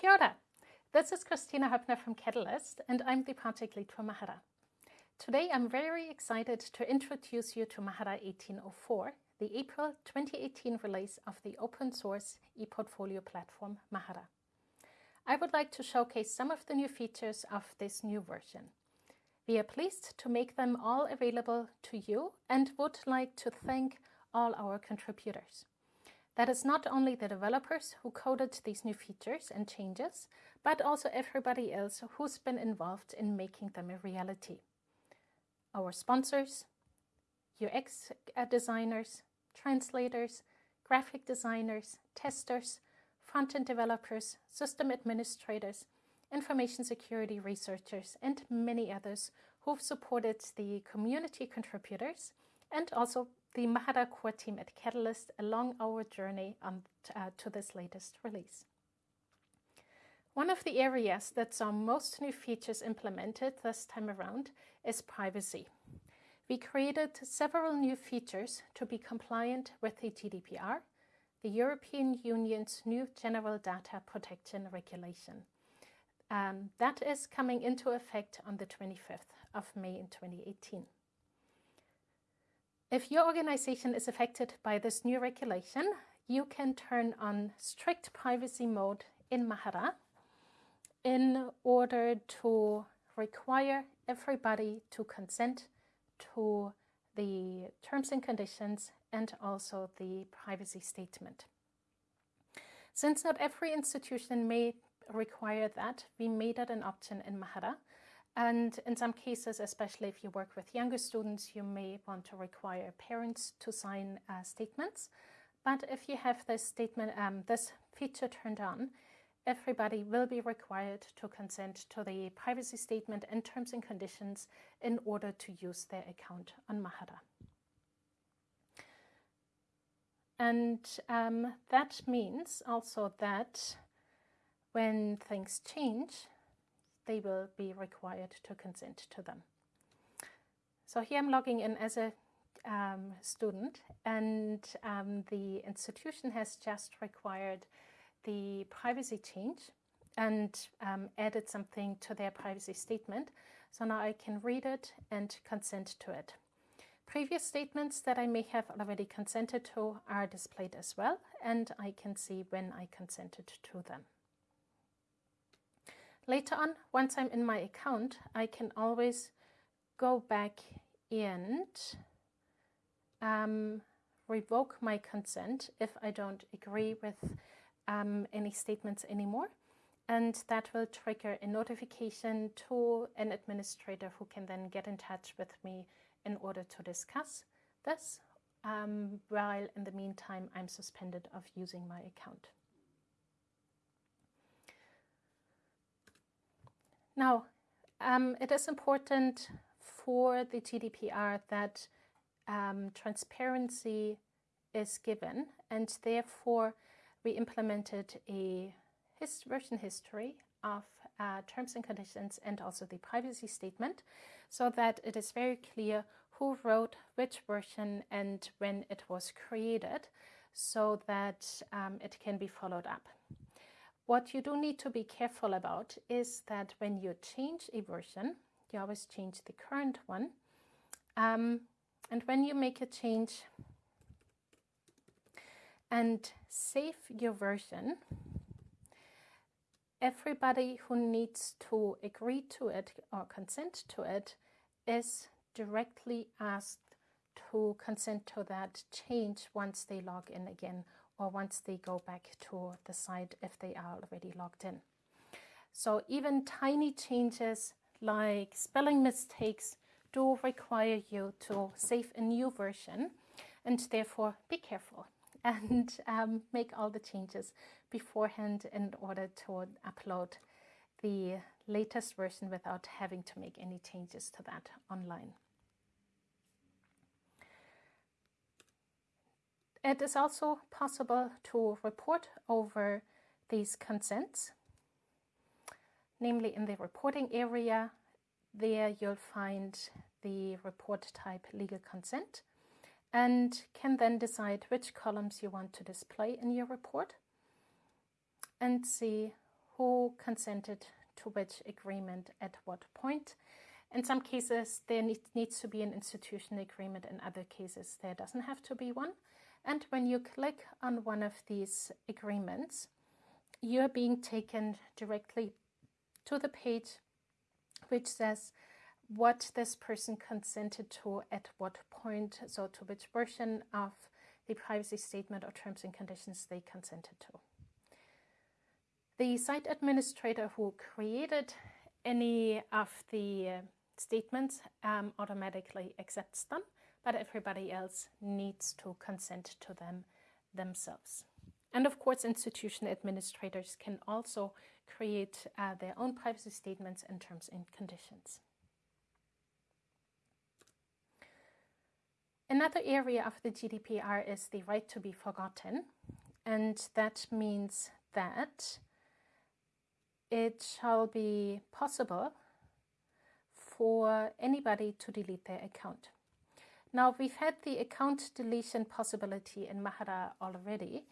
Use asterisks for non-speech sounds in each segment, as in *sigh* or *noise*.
Kia ora. This is Kristina Hoeppner from Catalyst, and I'm the project lead for Mahara. Today, I'm very excited to introduce you to Mahara 1804, the April 2018 release of the open source ePortfolio platform Mahara. I would like to showcase some of the new features of this new version. We are pleased to make them all available to you and would like to thank all our contributors. That is not only the developers who coded these new features and changes, but also everybody else who's been involved in making them a reality. Our sponsors, UX uh, designers, translators, graphic designers, testers, front-end developers, system administrators, information security researchers, and many others who've supported the community contributors and also the Mahara core team at Catalyst along our journey on, uh, to this latest release. One of the areas that saw most new features implemented this time around is privacy. We created several new features to be compliant with the GDPR, the European Union's new General Data Protection Regulation. Um, that is coming into effect on the 25th of May in 2018. If your organization is affected by this new regulation, you can turn on strict privacy mode in Mahara in order to require everybody to consent to the terms and conditions and also the privacy statement. Since not every institution may require that, we made it an option in Mahara and in some cases, especially if you work with younger students, you may want to require parents to sign uh, statements. But if you have this statement, um, this feature turned on, everybody will be required to consent to the privacy statement and terms and conditions in order to use their account on Mahara. And um, that means also that when things change, they will be required to consent to them. So here I'm logging in as a um, student and um, the institution has just required the privacy change and um, added something to their privacy statement. So now I can read it and consent to it. Previous statements that I may have already consented to are displayed as well, and I can see when I consented to them. Later on, once I'm in my account, I can always go back and um, revoke my consent if I don't agree with um, any statements anymore. And that will trigger a notification to an administrator who can then get in touch with me in order to discuss this, um, while in the meantime I'm suspended of using my account. Now, um, it is important for the GDPR that um, transparency is given and therefore we implemented a his version history of uh, terms and conditions and also the privacy statement so that it is very clear who wrote which version and when it was created so that um, it can be followed up. What you do need to be careful about is that when you change a version, you always change the current one. Um, and when you make a change and save your version, everybody who needs to agree to it or consent to it is directly asked to consent to that change once they log in again or once they go back to the site if they are already logged in. So even tiny changes like spelling mistakes do require you to save a new version and therefore be careful *laughs* and um, make all the changes beforehand in order to upload the latest version without having to make any changes to that online. It is also possible to report over these consents, namely in the reporting area. There you'll find the report type legal consent and can then decide which columns you want to display in your report and see who consented to which agreement at what point. In some cases, there needs to be an institution agreement. In other cases, there doesn't have to be one. And when you click on one of these agreements, you're being taken directly to the page which says what this person consented to at what point, so to which version of the privacy statement or terms and conditions they consented to. The site administrator who created any of the uh, statements um, automatically accepts them, but everybody else needs to consent to them themselves. And of course, institution administrators can also create uh, their own privacy statements and terms and conditions. Another area of the GDPR is the right to be forgotten, and that means that it shall be possible for anybody to delete their account. Now, we've had the account deletion possibility in Mahara already,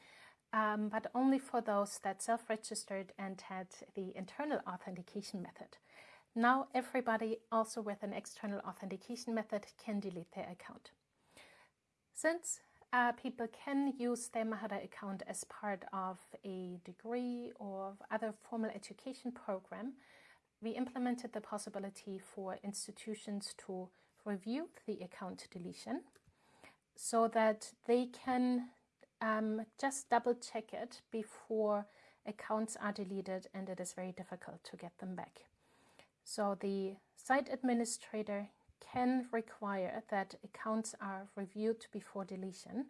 um, but only for those that self-registered and had the internal authentication method. Now everybody also with an external authentication method can delete their account. Since uh, people can use their Mahara account as part of a degree or other formal education program, we implemented the possibility for institutions to review the account deletion so that they can um, just double check it before accounts are deleted and it is very difficult to get them back. So the site administrator can require that accounts are reviewed before deletion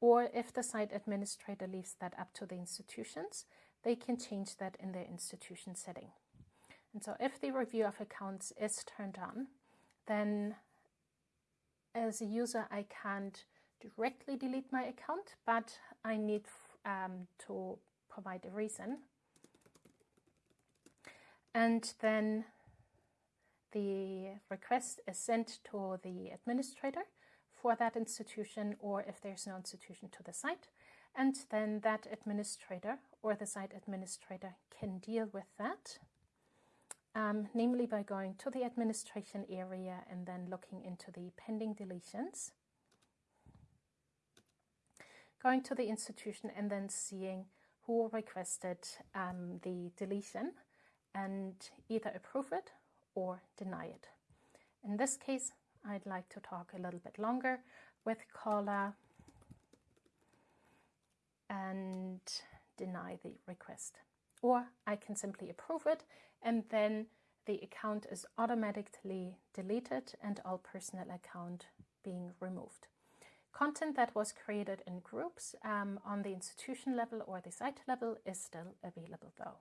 or if the site administrator leaves that up to the institutions, they can change that in their institution setting. And so if the review of accounts is turned on, then as a user, I can't directly delete my account, but I need um, to provide a reason. And then the request is sent to the administrator for that institution or if there's no institution to the site. And then that administrator or the site administrator can deal with that, um, namely by going to the administration area and then looking into the pending deletions going to the institution and then seeing who requested um, the deletion and either approve it or deny it. In this case, I'd like to talk a little bit longer with caller and deny the request. Or I can simply approve it and then the account is automatically deleted and all personal account being removed. Content that was created in groups um, on the institution level or the site level is still available though.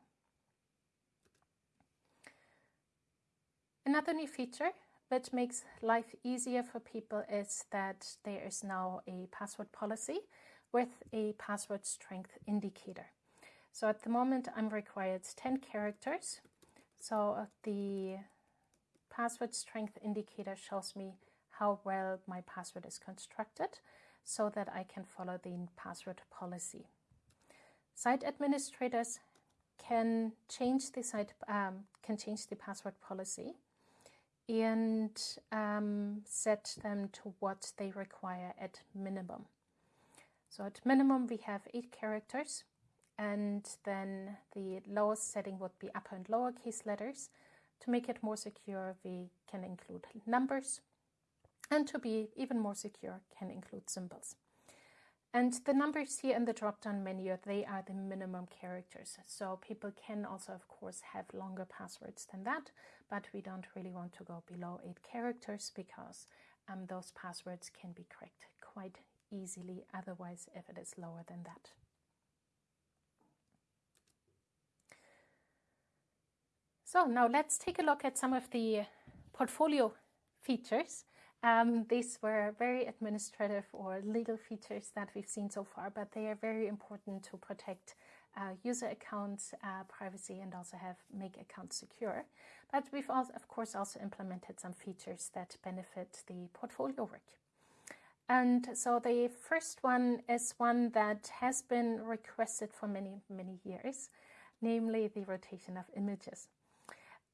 Another new feature which makes life easier for people is that there is now a password policy with a password strength indicator. So at the moment I'm required 10 characters. So the password strength indicator shows me how well my password is constructed so that I can follow the password policy. Site administrators can change the site um, can change the password policy and um, set them to what they require at minimum. So at minimum we have eight characters and then the lowest setting would be upper and lowercase letters. To make it more secure we can include numbers and to be even more secure can include symbols. And the numbers here in the drop-down menu, they are the minimum characters. So people can also, of course, have longer passwords than that, but we don't really want to go below eight characters because um, those passwords can be cracked quite easily otherwise if it is lower than that. So now let's take a look at some of the portfolio features. Um, these were very administrative or legal features that we've seen so far, but they are very important to protect uh, user accounts uh, privacy and also have make accounts secure. But we've also, of course, also implemented some features that benefit the portfolio work. And so the first one is one that has been requested for many, many years. namely the rotation of images.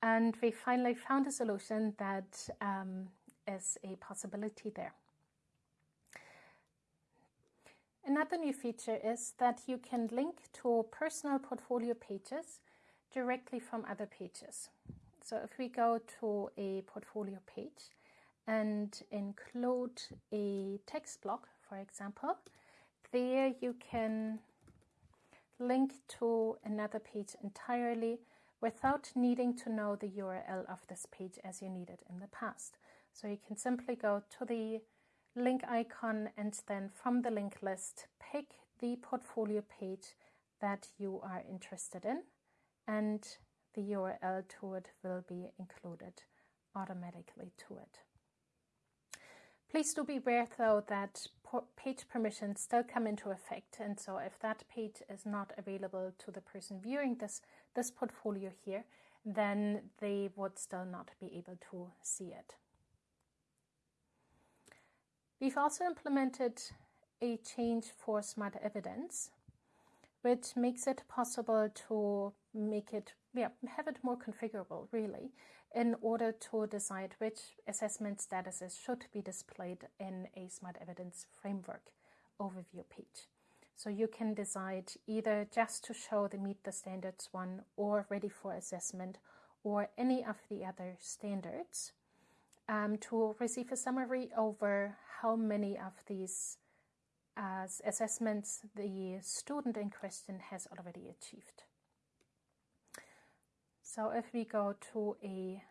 And we finally found a solution that um, is a possibility there. Another new feature is that you can link to personal portfolio pages directly from other pages. So if we go to a portfolio page and include a text block, for example, there you can link to another page entirely without needing to know the URL of this page as you needed in the past. So you can simply go to the link icon and then from the link list pick the portfolio page that you are interested in and the URL to it will be included automatically to it. Please do be aware though that page permissions still come into effect and so if that page is not available to the person viewing this, this portfolio here, then they would still not be able to see it. We've also implemented a change for smart evidence, which makes it possible to make it, yeah, have it more configurable, really, in order to decide which assessment statuses should be displayed in a smart evidence framework overview page. So you can decide either just to show the meet the standards one or ready for assessment or any of the other standards um, to receive a summary over how many of these uh, assessments the student in question has already achieved. So if we go to a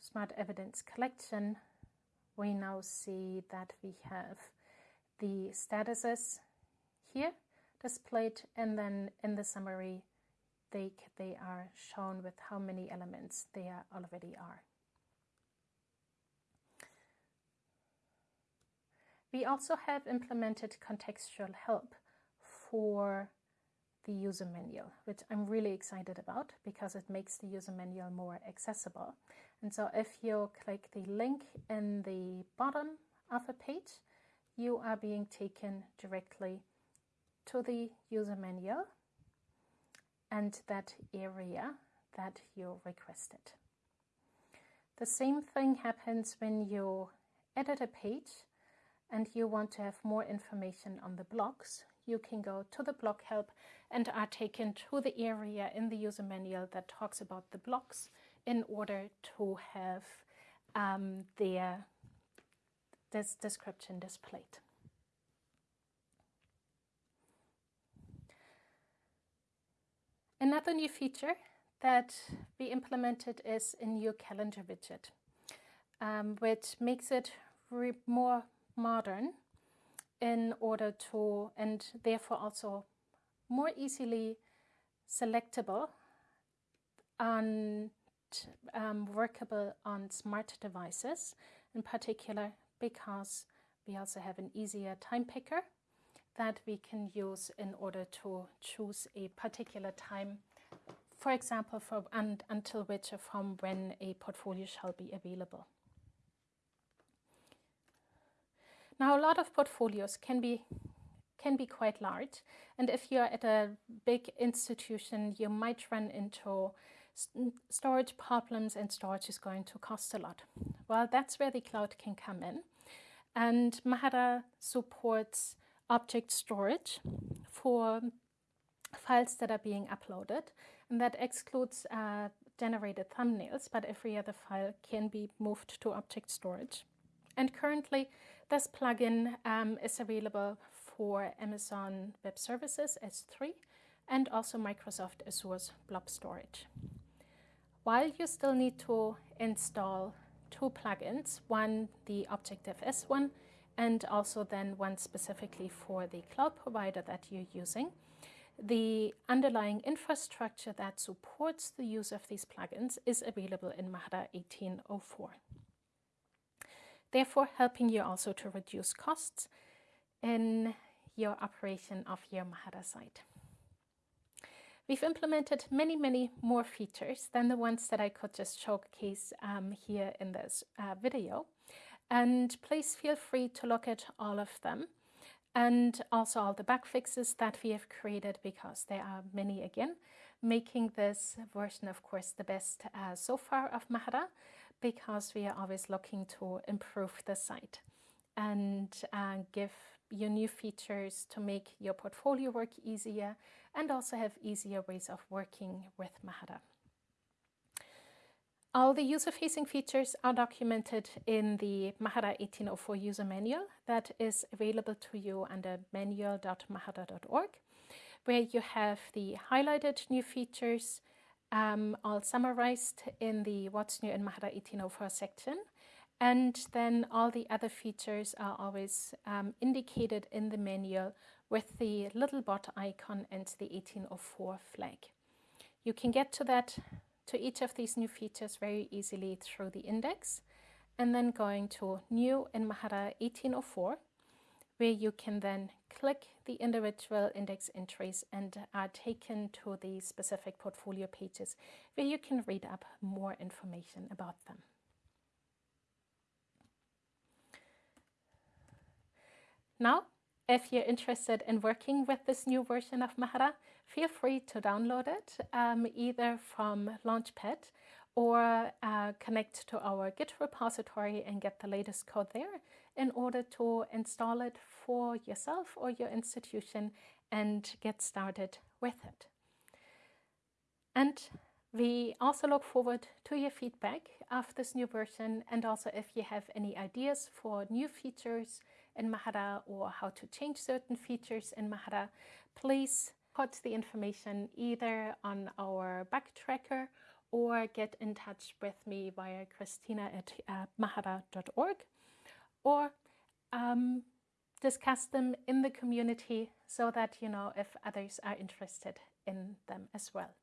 smart evidence collection, we now see that we have the statuses here displayed and then in the summary they, they are shown with how many elements there already are. We also have implemented contextual help for the user manual, which I'm really excited about because it makes the user manual more accessible. And so if you click the link in the bottom of a page, you are being taken directly to the user manual and that area that you requested. The same thing happens when you edit a page and you want to have more information on the blocks, you can go to the block help and are taken to the area in the user manual that talks about the blocks in order to have um, their this description displayed. Another new feature that we implemented is a new calendar widget, um, which makes it more modern in order to, and therefore also more easily selectable and um, workable on smart devices, in particular because we also have an easier time picker that we can use in order to choose a particular time, for example, for and until which or from when a portfolio shall be available. Now, a lot of portfolios can be can be quite large, and if you're at a big institution, you might run into storage problems, and storage is going to cost a lot. Well, that's where the cloud can come in, and Mahara supports object storage for files that are being uploaded, and that excludes uh, generated thumbnails, but every other file can be moved to object storage. And currently, this plugin um, is available for Amazon Web Services S3 and also Microsoft Azure's Blob Storage. While you still need to install two plugins, one the objectfs one and also then one specifically for the cloud provider that you're using, the underlying infrastructure that supports the use of these plugins is available in Mahara 1804 therefore helping you also to reduce costs in your operation of your Mahara site. We've implemented many, many more features than the ones that I could just showcase um, here in this uh, video. And please feel free to look at all of them. and also all the bug fixes that we have created because there are many again, making this version, of course, the best uh, so far of Mahara because we are always looking to improve the site and uh, give you new features to make your portfolio work easier and also have easier ways of working with Mahara. All the user-facing features are documented in the Mahara 1804 user manual that is available to you under manual.mahara.org, where you have the highlighted new features um, all summarized in the What's New in Mahara 1804 section. And then all the other features are always um, indicated in the manual with the little bot icon and the 1804 flag. You can get to that to each of these new features very easily through the index and then going to new in Mahara 1804 where you can then click the individual index entries and are taken to the specific portfolio pages where you can read up more information about them. Now, if you're interested in working with this new version of Mahara, feel free to download it um, either from Launchpad or uh, connect to our Git repository and get the latest code there in order to install it for yourself or your institution and get started with it. And we also look forward to your feedback of this new version and also if you have any ideas for new features in Mahara or how to change certain features in Mahara, please put the information either on our bug tracker or get in touch with me via kristina at uh, mahara.org or um, discuss them in the community so that you know if others are interested in them as well.